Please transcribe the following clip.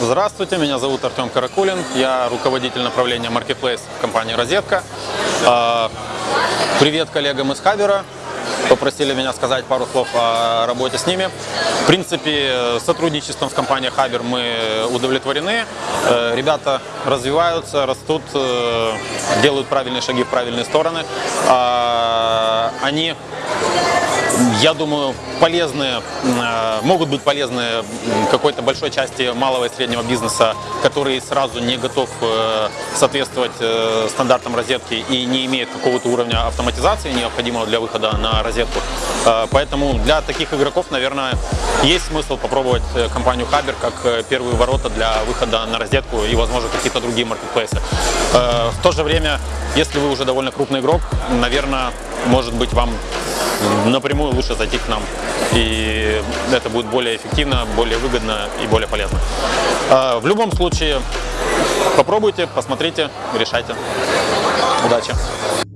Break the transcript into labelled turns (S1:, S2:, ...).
S1: Здравствуйте, меня зовут Артем Каракулин, я руководитель направления Marketplace в компании «Розетка». А, Привет коллегам из Хабера, попросили меня сказать пару слов о работе с ними. В принципе, сотрудничеством с компанией Хабер мы удовлетворены. Э, Ребята развиваются, растут, э, делают правильные шаги в правильные стороны. А, Они я думаю, полезные, э, могут быть полезны какой-то большой части малого и среднего бизнеса, который сразу не готов э, соответствовать э, стандартам розетки и не имеет какого-то уровня автоматизации, необходимого для выхода на розетку. Поэтому для таких игроков, наверное, есть смысл попробовать компанию Хабер как первые ворота для выхода на розетку и, возможно, какие-то другие маркетплейсы. В то же время, если вы уже довольно крупный игрок, наверное, может быть, вам напрямую лучше зайти к нам. И это будет более эффективно, более выгодно и более полезно. А, В любом случае, попробуйте, посмотрите, решайте. Удачи!